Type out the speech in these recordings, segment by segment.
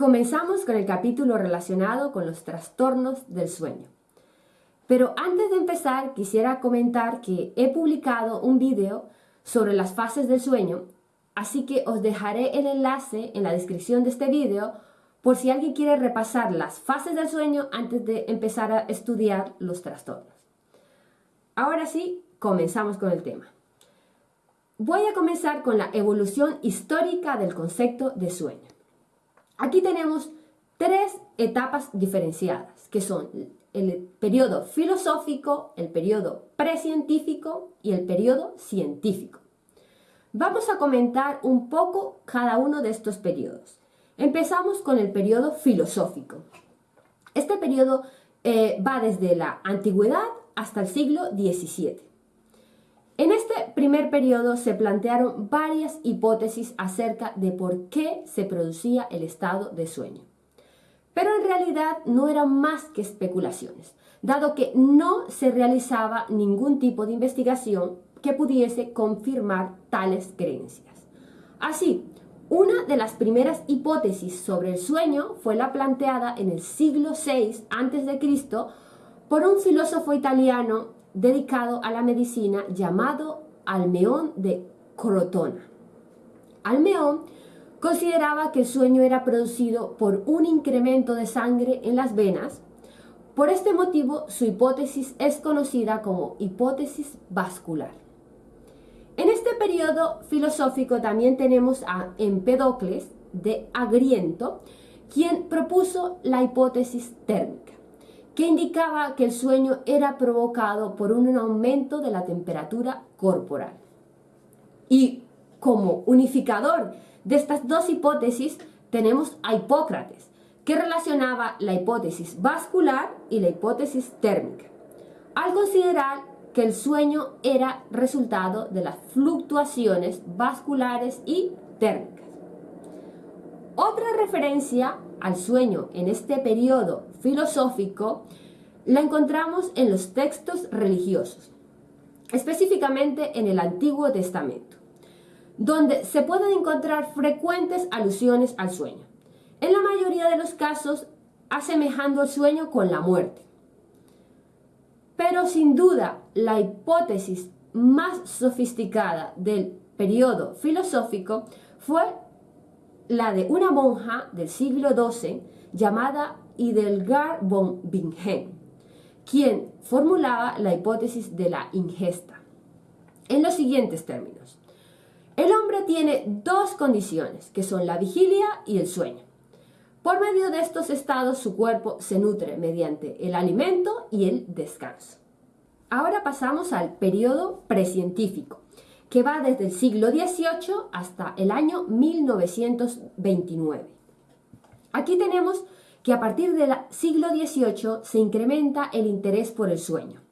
Comenzamos con el capítulo relacionado con los trastornos del sueño. Pero antes de empezar quisiera comentar que he publicado un video sobre las fases del sueño, así que os dejaré el enlace en la descripción de este video por si alguien quiere repasar las fases del sueño antes de empezar a estudiar los trastornos. Ahora sí, comenzamos con el tema. Voy a comenzar con la evolución histórica del concepto de sueño. Aquí tenemos tres etapas diferenciadas, que son el periodo filosófico, el periodo precientífico y el periodo científico. Vamos a comentar un poco cada uno de estos periodos. Empezamos con el periodo filosófico. Este periodo eh, va desde la antigüedad hasta el siglo XVII. Primer periodo se plantearon varias hipótesis acerca de por qué se producía el estado de sueño. Pero en realidad no eran más que especulaciones, dado que no se realizaba ningún tipo de investigación que pudiese confirmar tales creencias. Así, una de las primeras hipótesis sobre el sueño fue la planteada en el siglo VI a.C. por un filósofo italiano dedicado a la medicina llamado Almeón de Crotona. Almeón consideraba que el sueño era producido por un incremento de sangre en las venas. Por este motivo, su hipótesis es conocida como hipótesis vascular. En este periodo filosófico también tenemos a Empedocles de Agriento, quien propuso la hipótesis térmica que indicaba que el sueño era provocado por un aumento de la temperatura corporal. Y como unificador de estas dos hipótesis tenemos a Hipócrates, que relacionaba la hipótesis vascular y la hipótesis térmica, al considerar que el sueño era resultado de las fluctuaciones vasculares y térmicas. Otra referencia al sueño en este periodo filosófico la encontramos en los textos religiosos, específicamente en el Antiguo Testamento, donde se pueden encontrar frecuentes alusiones al sueño, en la mayoría de los casos asemejando el sueño con la muerte. Pero sin duda, la hipótesis más sofisticada del periodo filosófico fue la de una monja del siglo XII llamada Idelgar von Bingen, quien formulaba la hipótesis de la ingesta. En los siguientes términos, el hombre tiene dos condiciones, que son la vigilia y el sueño. Por medio de estos estados su cuerpo se nutre mediante el alimento y el descanso. Ahora pasamos al periodo precientífico, que va desde el siglo XVIII hasta el año 1929. Aquí tenemos que a partir del siglo XVIII se incrementa el interés por el sueño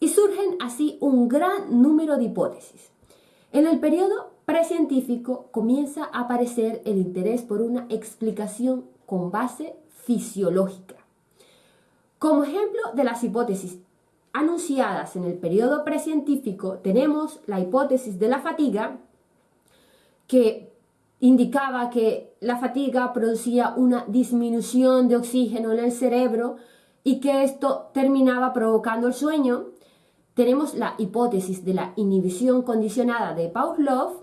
y surgen así un gran número de hipótesis. En el periodo precientífico comienza a aparecer el interés por una explicación con base fisiológica. Como ejemplo de las hipótesis anunciadas en el periodo precientífico tenemos la hipótesis de la fatiga, que indicaba que la fatiga producía una disminución de oxígeno en el cerebro y que esto terminaba provocando el sueño. Tenemos la hipótesis de la inhibición condicionada de Pavlov.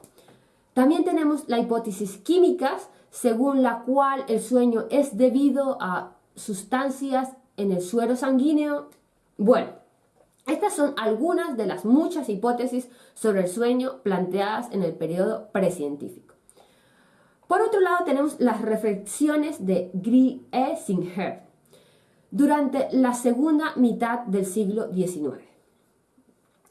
También tenemos la hipótesis químicas, según la cual el sueño es debido a sustancias en el suero sanguíneo. Bueno, estas son algunas de las muchas hipótesis sobre el sueño planteadas en el periodo precientífico. Por otro lado tenemos las reflexiones de Griesinger durante la segunda mitad del siglo XIX.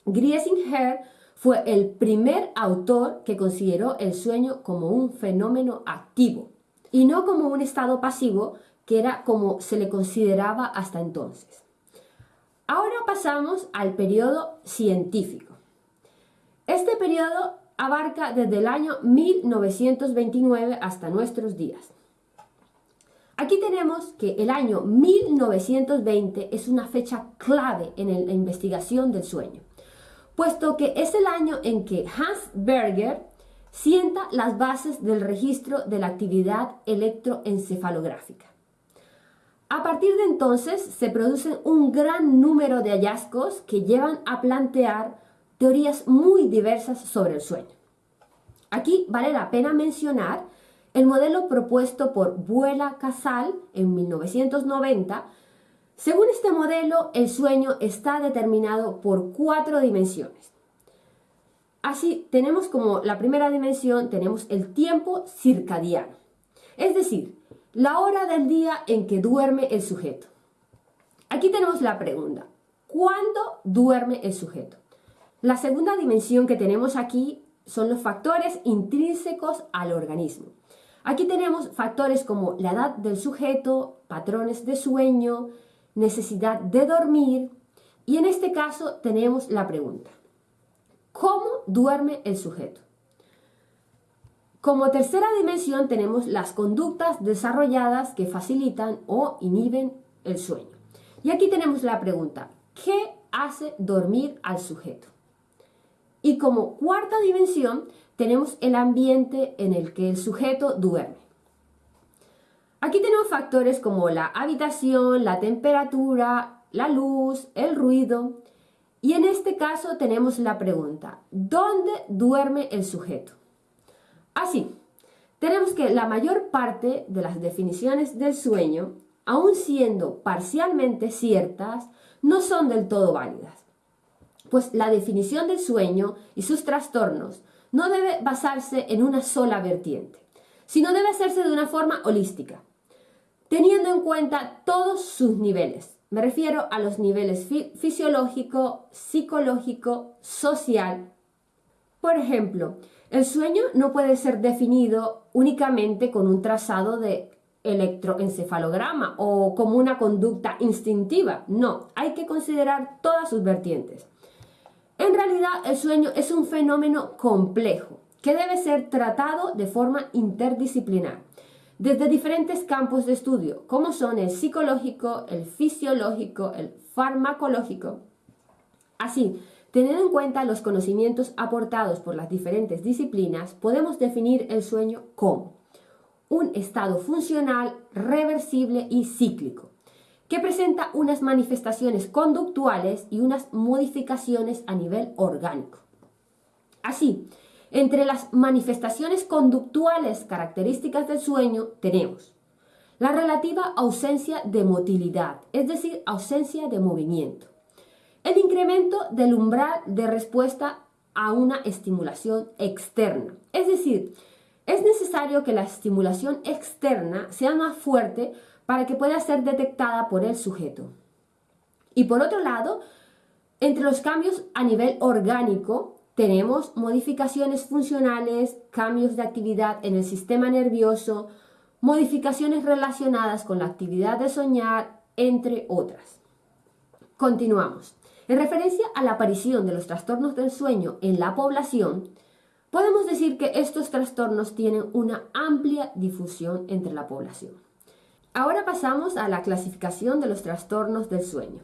Griesinger fue el primer autor que consideró el sueño como un fenómeno activo y no como un estado pasivo que era como se le consideraba hasta entonces. Ahora pasamos al periodo científico. Este periodo abarca desde el año 1929 hasta nuestros días. Aquí tenemos que el año 1920 es una fecha clave en la investigación del sueño, puesto que es el año en que Hans Berger sienta las bases del registro de la actividad electroencefalográfica. A partir de entonces se producen un gran número de hallazgos que llevan a plantear teorías muy diversas sobre el sueño. Aquí vale la pena mencionar el modelo propuesto por Buela Casal en 1990. Según este modelo, el sueño está determinado por cuatro dimensiones. Así, tenemos como la primera dimensión, tenemos el tiempo circadiano, es decir, la hora del día en que duerme el sujeto. Aquí tenemos la pregunta, ¿cuándo duerme el sujeto? La segunda dimensión que tenemos aquí son los factores intrínsecos al organismo. Aquí tenemos factores como la edad del sujeto, patrones de sueño, necesidad de dormir y en este caso tenemos la pregunta, ¿Cómo duerme el sujeto? Como tercera dimensión tenemos las conductas desarrolladas que facilitan o inhiben el sueño. Y aquí tenemos la pregunta, ¿qué hace dormir al sujeto? Y como cuarta dimensión tenemos el ambiente en el que el sujeto duerme. Aquí tenemos factores como la habitación, la temperatura, la luz, el ruido, y en este caso tenemos la pregunta, ¿dónde duerme el sujeto? Así, tenemos que la mayor parte de las definiciones del sueño, aun siendo parcialmente ciertas, no son del todo válidas. Pues la definición del sueño y sus trastornos no debe basarse en una sola vertiente, sino debe hacerse de una forma holística, teniendo en cuenta todos sus niveles, me refiero a los niveles fisiológico, psicológico, social. Por ejemplo, el sueño no puede ser definido únicamente con un trazado de electroencefalograma o como una conducta instintiva. No, hay que considerar todas sus vertientes. En realidad, el sueño es un fenómeno complejo que debe ser tratado de forma interdisciplinar desde diferentes campos de estudio, como son el psicológico, el fisiológico, el farmacológico. Así, teniendo en cuenta los conocimientos aportados por las diferentes disciplinas, podemos definir el sueño como un estado funcional, reversible y cíclico, que presenta unas manifestaciones conductuales y unas modificaciones a nivel orgánico. Así, entre las manifestaciones conductuales características del sueño tenemos la relativa ausencia de motilidad, es decir, ausencia de movimiento. El incremento del umbral de respuesta a una estimulación externa, es decir, es necesario que la estimulación externa sea más fuerte para que pueda ser detectada por el sujeto. Y por otro lado, entre los cambios a nivel orgánico, tenemos modificaciones funcionales, cambios de actividad en el sistema nervioso, modificaciones relacionadas con la actividad de soñar, entre otras. Continuamos. En referencia a la aparición de los trastornos del sueño en la población, podemos decir que estos trastornos tienen una amplia difusión entre la población. Ahora pasamos a la clasificación de los trastornos del sueño.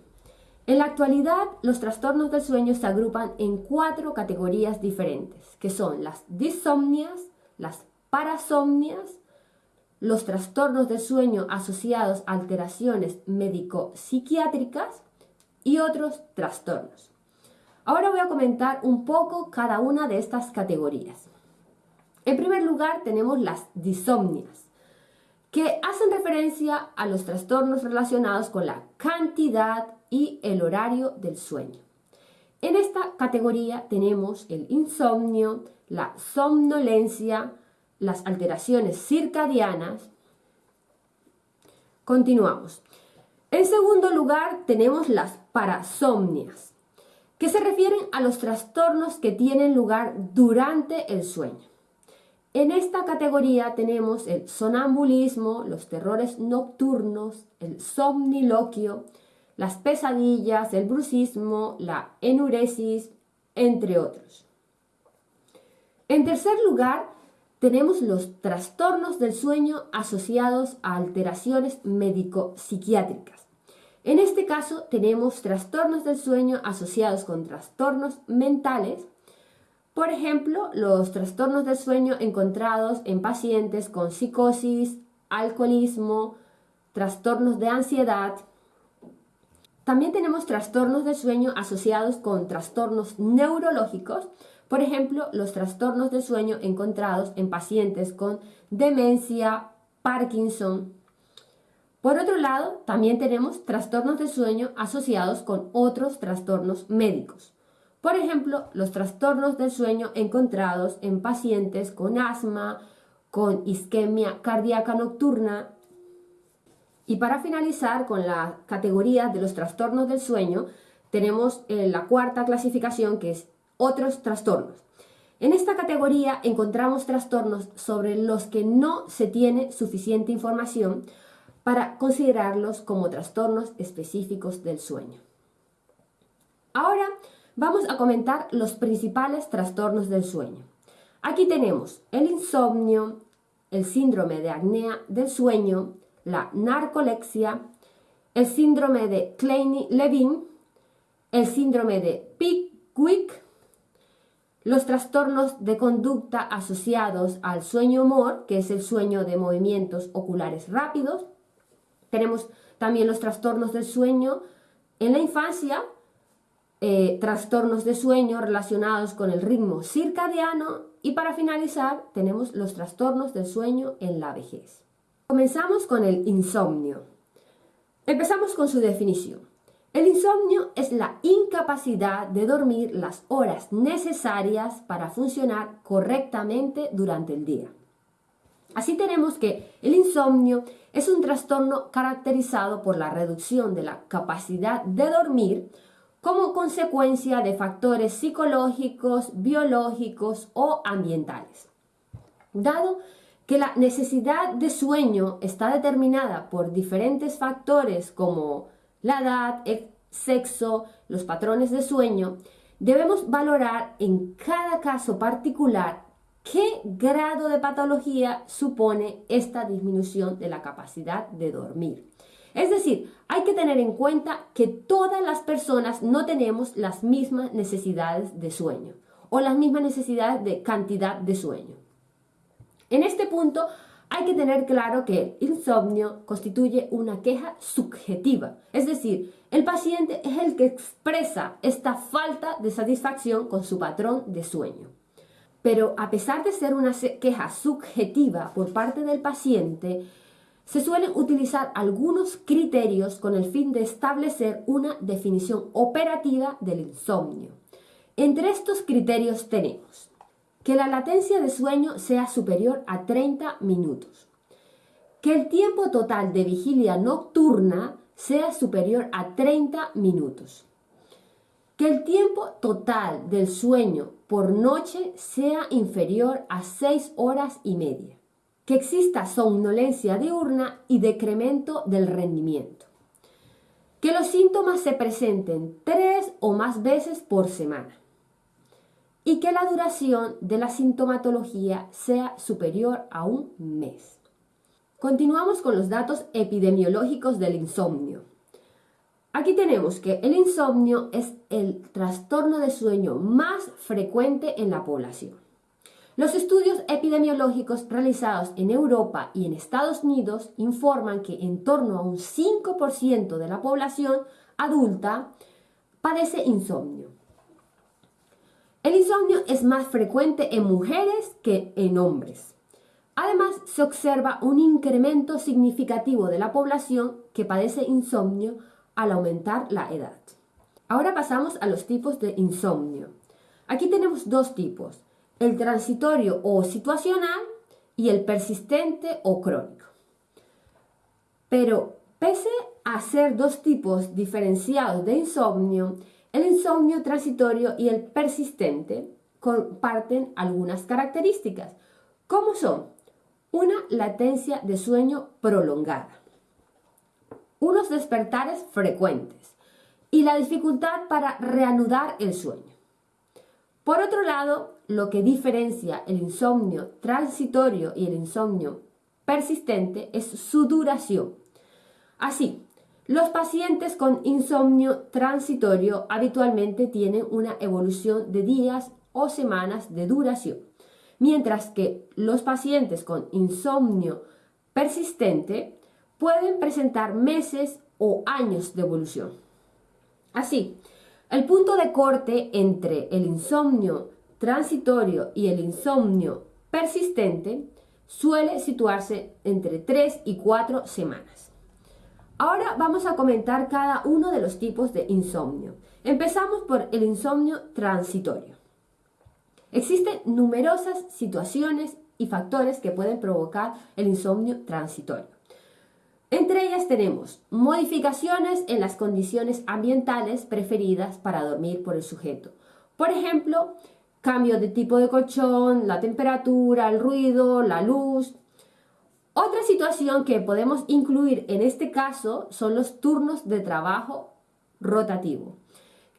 En la actualidad, los trastornos del sueño se agrupan en cuatro categorías diferentes, que son las disomnias, las parasomnias, los trastornos del sueño asociados a alteraciones médico-psiquiátricas y otros trastornos. Ahora voy a comentar un poco cada una de estas categorías. En primer lugar tenemos las disomnias, que hacen referencia a los trastornos relacionados con la cantidad y el horario del sueño. En esta categoría tenemos el insomnio, la somnolencia, las alteraciones circadianas. Continuamos. En segundo lugar tenemos las parasomnias, que se refieren a los trastornos que tienen lugar durante el sueño. En esta categoría tenemos el sonambulismo, los terrores nocturnos, el somniloquio, las pesadillas, el bruxismo, la enuresis, entre otros. En tercer lugar, tenemos los trastornos del sueño asociados a alteraciones médico-psiquiátricas. En este caso tenemos trastornos del sueño asociados con trastornos mentales Por ejemplo, los trastornos del sueño encontrados en pacientes con psicosis, alcoholismo, trastornos de ansiedad. También tenemos trastornos del sueño asociados con trastornos neurológicos, por ejemplo, los trastornos del sueño encontrados en pacientes con demencia, Parkinson. Por otro lado, también tenemos trastornos de sueño asociados con otros trastornos médicos. Por ejemplo, los trastornos del sueño encontrados en pacientes con asma, con isquemia cardíaca nocturna. Y para finalizar con la categoría de los trastornos del sueño, tenemos eh, la cuarta clasificación que es otros trastornos. En esta categoría encontramos trastornos sobre los que no se tiene suficiente información para considerarlos como trastornos específicos del sueño. Ahora vamos a comentar los principales trastornos del sueño. Aquí tenemos el insomnio, el síndrome de apnea del sueño, la narcolexia, el síndrome de Kleine-Levin, el síndrome de Pickwick, los trastornos de conducta asociados al sueño humor, que es el sueño de movimientos oculares rápidos. Tenemos también los trastornos del sueño en la infancia, eh, trastornos de sueño relacionados con el ritmo circadiano y para finalizar tenemos los trastornos del sueño en la vejez. Comenzamos con el insomnio. Empezamos con su definición. El insomnio es la incapacidad de dormir las horas necesarias para funcionar correctamente durante el día. Así tenemos que el insomnio es un trastorno caracterizado por la reducción de la capacidad de dormir como consecuencia de factores psicológicos, biológicos o ambientales. Dado que la necesidad de sueño está determinada por diferentes factores como la edad, sexo, los patrones de sueño, debemos valorar en cada caso particular qué grado de patología supone esta disminución de la capacidad de dormir. Es decir, hay que tener en cuenta que todas las personas no tenemos las mismas necesidades de sueño o las mismas necesidades de cantidad de sueño. En este punto hay que tener claro que el insomnio constituye una queja subjetiva, es decir, el paciente es el que expresa esta falta de satisfacción con su patrón de sueño. Pero a pesar de ser una queja subjetiva por parte del paciente, se suelen utilizar algunos criterios con el fin de establecer una definición operativa del insomnio. Entre estos criterios tenemos que la latencia de sueño sea superior a 30 minutos. Que el tiempo total de vigilia nocturna sea superior a 30 minutos. Que el tiempo total del sueño por noche sea inferior a 6 horas y media. Que exista somnolencia diurna y decremento del rendimiento. Que los síntomas se presenten tres o más veces por semana y que la duración de la sintomatología sea superior a un mes. Continuamos con los datos epidemiológicos del insomnio. Aquí tenemos que el insomnio es el trastorno de sueño más frecuente en la población. Los estudios epidemiológicos realizados en Europa y en Estados Unidos informan que en torno a un 5% de la población adulta padece insomnio. El insomnio es más frecuente en mujeres que en hombres. Además, se observa un incremento significativo de la población que padece insomnio al aumentar la edad. Ahora pasamos a los tipos de insomnio. Aquí tenemos dos tipos, el transitorio o situacional y el persistente o crónico. Pero pese a ser dos tipos diferenciados de insomnio, el insomnio transitorio y el persistente comparten algunas características, como son una latencia de sueño prolongada, unos despertares frecuentes y la dificultad para reanudar el sueño. Por otro lado, lo que diferencia el insomnio transitorio y el insomnio persistente es su duración. Así, los pacientes con insomnio transitorio habitualmente tienen una evolución de días o semanas de duración, mientras que los pacientes con insomnio persistente pueden presentar meses o años de evolución. Así, el punto de corte entre el insomnio transitorio y el insomnio persistente suele situarse entre 3 y 4 semanas. Ahora vamos a comentar cada uno de los tipos de insomnio. Empezamos por el insomnio transitorio. Existen numerosas situaciones y factores que pueden provocar el insomnio transitorio. Entre ellas tenemos modificaciones en las condiciones ambientales preferidas para dormir por el sujeto. Por ejemplo, cambio de tipo de colchón, la temperatura, el ruido, la luz. Otra situación que podemos incluir en este caso son los turnos de trabajo rotativo,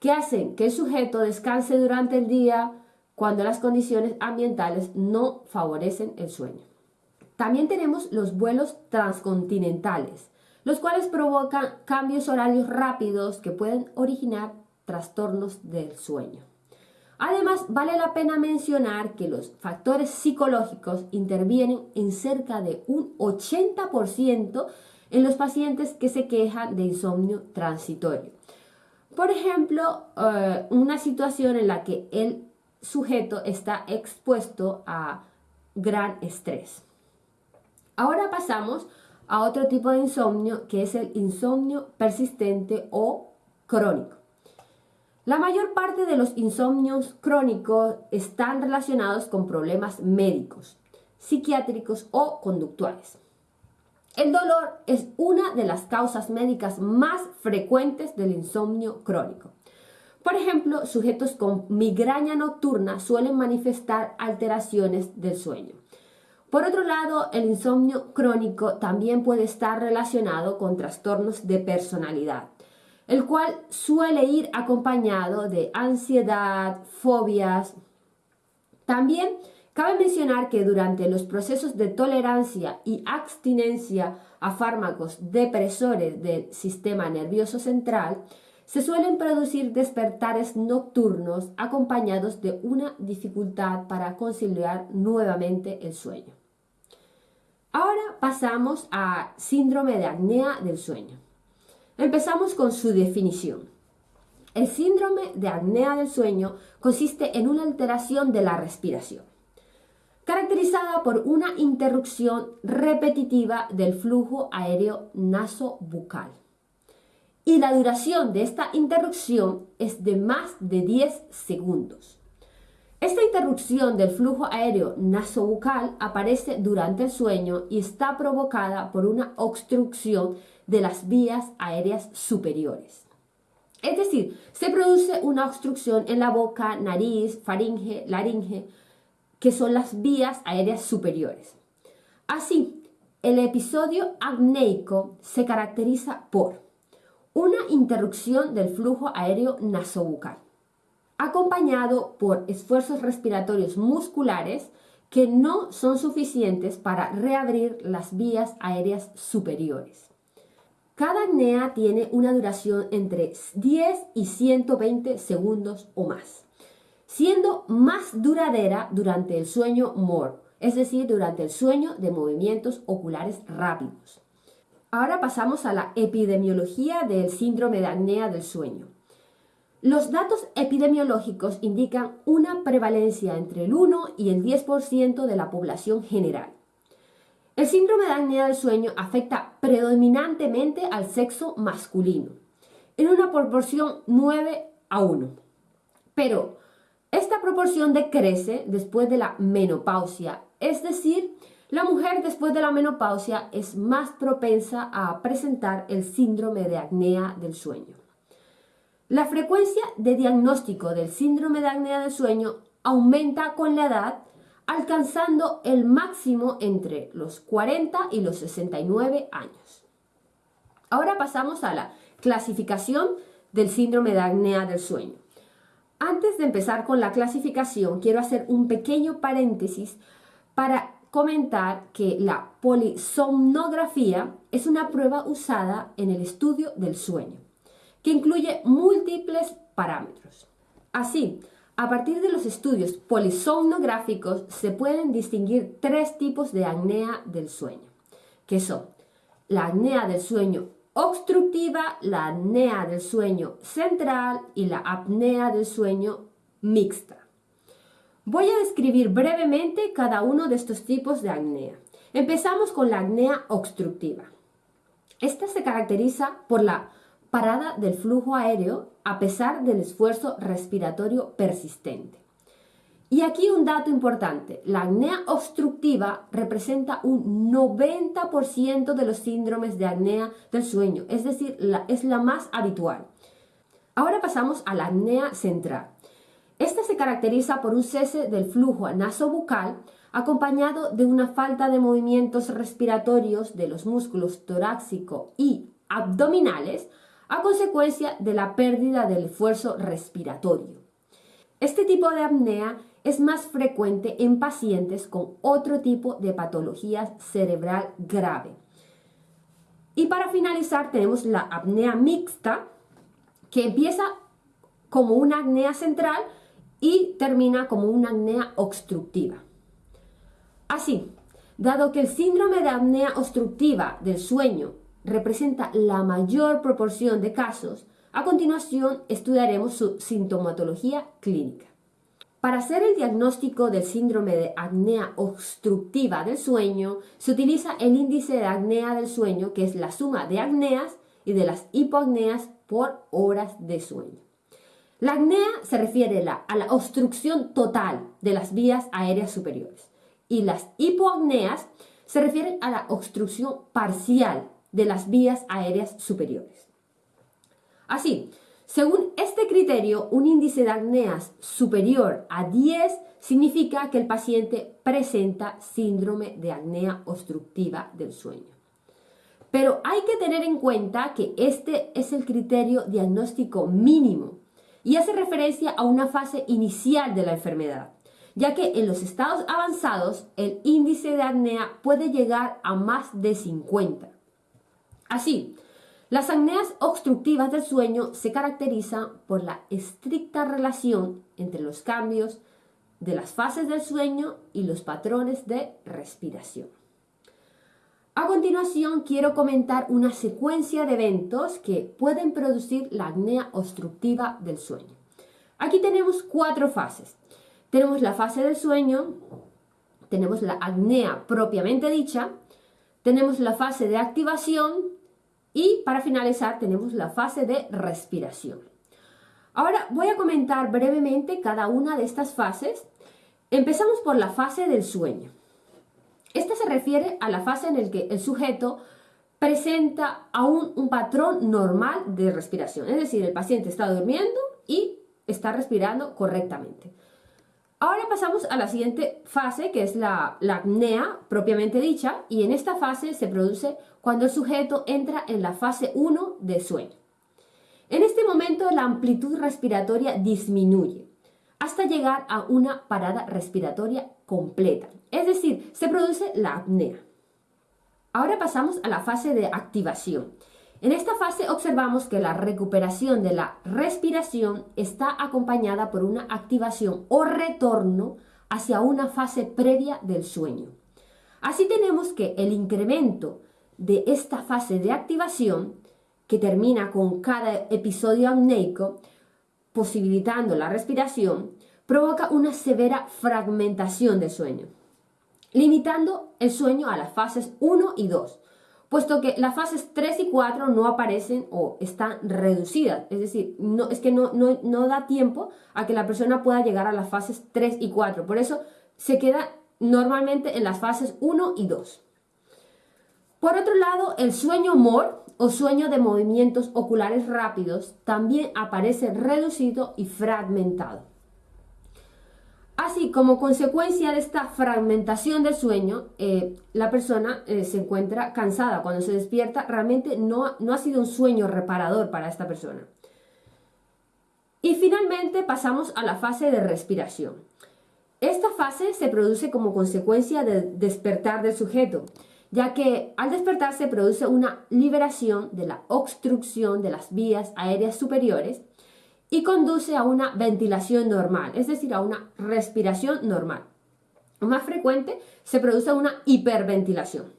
que hacen que el sujeto descanse durante el día cuando las condiciones ambientales no favorecen el sueño. También tenemos los vuelos transcontinentales, los cuales provocan cambios horarios rápidos que pueden originar trastornos del sueño. Además, vale la pena mencionar que los factores psicológicos intervienen en cerca de un 80% en los pacientes que se quejan de insomnio transitorio. Por ejemplo, eh, una situación en la que el sujeto está expuesto a gran estrés. Ahora pasamos a otro tipo de insomnio que es el insomnio persistente o crónico. La mayor parte de los insomnios crónicos están relacionados con problemas médicos, psiquiátricos o conductuales. El dolor es una de las causas médicas más frecuentes del insomnio crónico. Por ejemplo, sujetos con migraña nocturna suelen manifestar alteraciones del sueño. Por otro lado, el insomnio crónico también puede estar relacionado con trastornos de personalidad, el cual suele ir acompañado de ansiedad, fobias. También cabe mencionar que durante los procesos de tolerancia y abstinencia a fármacos depresores del sistema nervioso central, se suelen producir despertares nocturnos acompañados de una dificultad para conciliar nuevamente el sueño. Ahora pasamos a síndrome de apnea del sueño. Empezamos con su definición. El síndrome de apnea del sueño consiste en una alteración de la respiración, caracterizada por una interrupción repetitiva del flujo aéreo nasobucal. Y la duración de esta interrupción es de más de 10 segundos. Esta interrupción del flujo aéreo nasobucal aparece durante el sueño y está provocada por una obstrucción de las vías aéreas superiores. Es decir, se produce una obstrucción en la boca, nariz, faringe, laringe, que son las vías aéreas superiores. Así, el episodio apneico se caracteriza por una interrupción del flujo aéreo nasobucal acompañado por esfuerzos respiratorios musculares que no son suficientes para reabrir las vías aéreas superiores. Cada apnea tiene una duración entre 10 y 120 segundos o más, siendo más duradera durante el sueño MOR, es decir, durante el sueño de movimientos oculares rápidos. Ahora pasamos a la epidemiología del síndrome de apnea del sueño. Los datos epidemiológicos indican una prevalencia entre el 1 y el 10% de la población general. El síndrome de apnea del sueño afecta predominantemente al sexo masculino, en una proporción 9 a 1. Pero esta proporción decrece después de la menopausia, es decir, la mujer después de la menopausia es más propensa a presentar el síndrome de apnea del sueño. La frecuencia de diagnóstico del síndrome de apnea del sueño aumenta con la edad, alcanzando el máximo entre los 40 y los 69 años. Ahora pasamos a la clasificación del síndrome de apnea del sueño. Antes de empezar con la clasificación, quiero hacer un pequeño paréntesis para comentar que la polisomnografía es una prueba usada en el estudio del sueño que incluye múltiples parámetros. Así, A partir de los estudios polisomnográficos se pueden distinguir tres tipos de apnea del sueño, que son la apnea del sueño obstructiva, la apnea del sueño central y la apnea del sueño mixta. Voy a describir brevemente cada uno de estos tipos de apnea. Empezamos con la apnea obstructiva. Esta se caracteriza por la parada del flujo aéreo a pesar del esfuerzo respiratorio persistente. Y aquí un dato importante, la apnea obstructiva representa un 90% de los síndromes de apnea del sueño, es decir, es la más habitual. Ahora pasamos a la apnea central. Esta se caracteriza por un cese del flujo nasobucal acompañado de una falta de movimientos respiratorios de los músculos torácico y abdominales a consecuencia de la pérdida del esfuerzo respiratorio. Este tipo de apnea es más frecuente en pacientes con otro tipo de patología cerebral grave. Y para finalizar tenemos la apnea mixta, que empieza como una apnea central y termina como una apnea obstructiva. Así, dado que el síndrome de apnea obstructiva del sueño representa la mayor proporción de casos, a continuación estudiaremos su sintomatología clínica. Para hacer el diagnóstico del síndrome de apnea obstructiva del sueño, se utiliza el índice de apnea del sueño, que es la suma de apneas y de las hipoapneas por horas de sueño. La apnea se refiere a la obstrucción total de las vías aéreas superiores y las hipoapneas se refieren a la obstrucción parcial de las vías aéreas superiores. Así, según este criterio, un índice de apneas superior a 10 significa que el paciente presenta síndrome de apnea obstructiva del sueño. Pero hay que tener en cuenta que este es el criterio diagnóstico mínimo y hace referencia a una fase inicial de la enfermedad, ya que en los estados avanzados el índice de apnea puede llegar a más de 50. Así, las apneas obstructivas del sueño se caracterizan por la estricta relación entre los cambios de las fases del sueño y los patrones de respiración. A continuación quiero comentar una secuencia de eventos que pueden producir la apnea obstructiva del sueño. Aquí tenemos cuatro fases. Tenemos la fase del sueño, tenemos la apnea propiamente dicha, tenemos la fase de activación y para finalizar tenemos la fase de respiración. Ahora voy a comentar brevemente cada una de estas fases. Empezamos por la fase del sueño. Esta se refiere a la fase en la que el sujeto presenta aún un patrón normal de respiración. Es decir, el paciente está durmiendo y está respirando correctamente. Ahora pasamos a la siguiente fase, que es la, apnea propiamente dicha, y en esta fase se produce cuando el sujeto entra en la fase 1 de sueño. En este momento la amplitud respiratoria disminuye hasta llegar a una parada respiratoria completa, es decir, se produce la apnea. Ahora pasamos a la fase de activación. En esta fase observamos que la recuperación de la respiración está acompañada por una activación o retorno hacia una fase previa del sueño. Así tenemos que el incremento de esta fase de activación, que termina con cada episodio apneico, posibilitando la respiración, provoca una severa fragmentación del sueño, limitando el sueño a las fases 1 y 2, puesto que las fases 3 y 4 no aparecen o están reducidas, es decir, no, es que no, no, da tiempo a que la persona pueda llegar a las fases 3 y 4, por eso se queda normalmente en las fases 1 y 2. Por otro lado, el sueño MOR o sueño de movimientos oculares rápidos también aparece reducido y fragmentado. Así, como consecuencia de esta fragmentación del sueño, eh, la persona eh, se encuentra cansada. Cuando se despierta, realmente no, no ha sido un sueño reparador para esta persona. Y finalmente pasamos a la fase de respiración. Esta fase se produce como consecuencia del despertar del sujeto, ya que al despertar se produce una liberación de la obstrucción de las vías aéreas superiores y conduce a una ventilación normal, es decir, a una respiración normal. Más frecuente se produce una hiperventilación.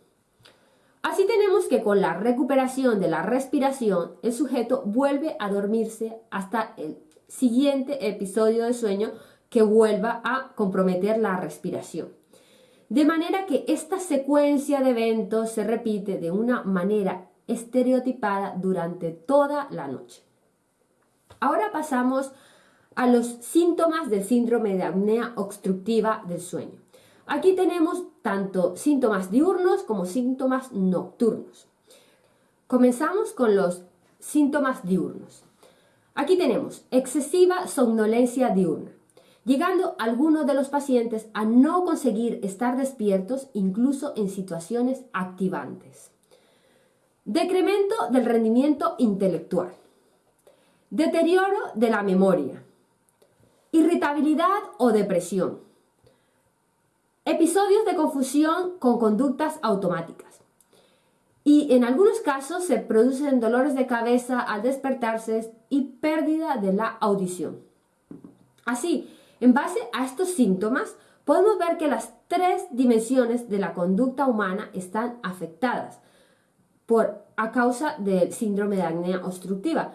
Así tenemos que con la recuperación de la respiración, el sujeto vuelve a dormirse hasta el siguiente episodio de sueño que vuelva a comprometer la respiración. De manera que esta secuencia de eventos se repite de una manera estereotipada durante toda la noche. Ahora pasamos a los síntomas del síndrome de apnea obstructiva del sueño. Aquí tenemos tanto síntomas diurnos como síntomas nocturnos. Comenzamos con los síntomas diurnos. Aquí tenemos excesiva somnolencia diurna, llegando algunos de los pacientes a no conseguir estar despiertos incluso en situaciones activantes. Decremento del rendimiento intelectual. Deterioro de la memoria. Irritabilidad o depresión Episodios de confusión con conductas automáticas. Y en algunos casos se producen dolores de cabeza al despertarse y pérdida de la audición. Así, en base a estos síntomas, podemos ver que las tres dimensiones de la conducta humana están afectadas por, a causa del síndrome de acnea obstructiva.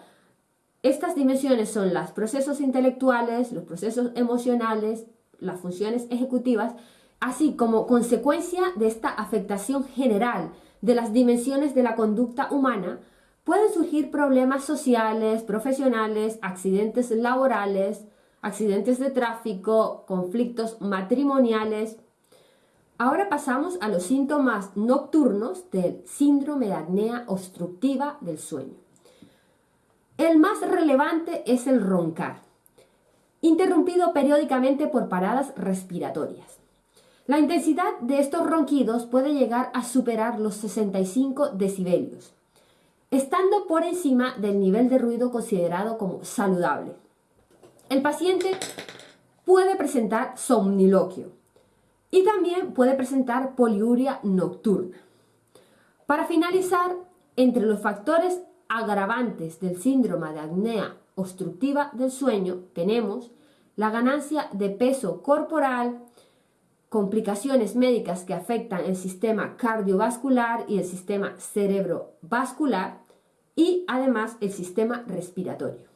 Estas dimensiones son los procesos intelectuales, los procesos emocionales, las funciones ejecutivas Así como consecuencia de esta afectación general de las dimensiones de la conducta humana, pueden surgir problemas sociales, profesionales, accidentes laborales, accidentes de tráfico, conflictos matrimoniales. Ahora pasamos a los síntomas nocturnos del síndrome de apnea obstructiva del sueño. El más relevante es el roncar, interrumpido periódicamente por paradas respiratorias. La intensidad de estos ronquidos puede llegar a superar los 65 decibelios, estando por encima del nivel de ruido considerado como saludable. El paciente puede presentar somniloquio y también puede presentar poliuria nocturna. Para finalizar, entre los factores agravantes del síndrome de apnea obstructiva del sueño tenemos la ganancia de peso corporal, complicaciones médicas que afectan el sistema cardiovascular y el sistema cerebrovascular y además el sistema respiratorio.